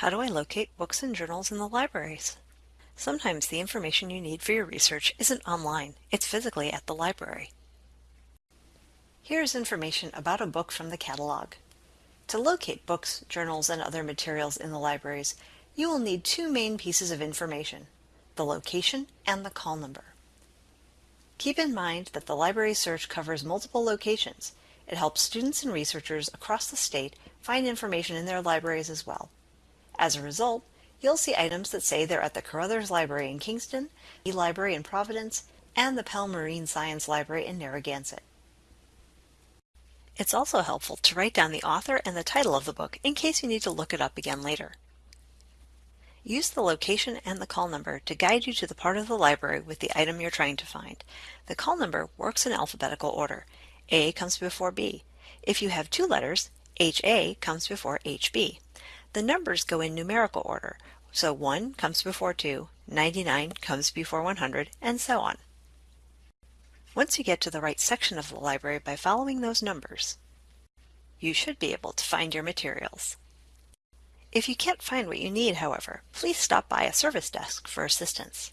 How do I locate books and journals in the libraries? Sometimes the information you need for your research isn't online, it's physically at the library. Here's information about a book from the catalog. To locate books, journals, and other materials in the libraries, you will need two main pieces of information, the location and the call number. Keep in mind that the library search covers multiple locations. It helps students and researchers across the state find information in their libraries as well. As a result, you'll see items that say they're at the Carothers Library in Kingston, the Library in Providence, and the Pell Marine Science Library in Narragansett. It's also helpful to write down the author and the title of the book in case you need to look it up again later. Use the location and the call number to guide you to the part of the library with the item you're trying to find. The call number works in alphabetical order. A comes before B. If you have two letters, HA comes before HB. The numbers go in numerical order, so 1 comes before 2, 99 comes before 100, and so on. Once you get to the right section of the library by following those numbers, you should be able to find your materials. If you can't find what you need, however, please stop by a service desk for assistance.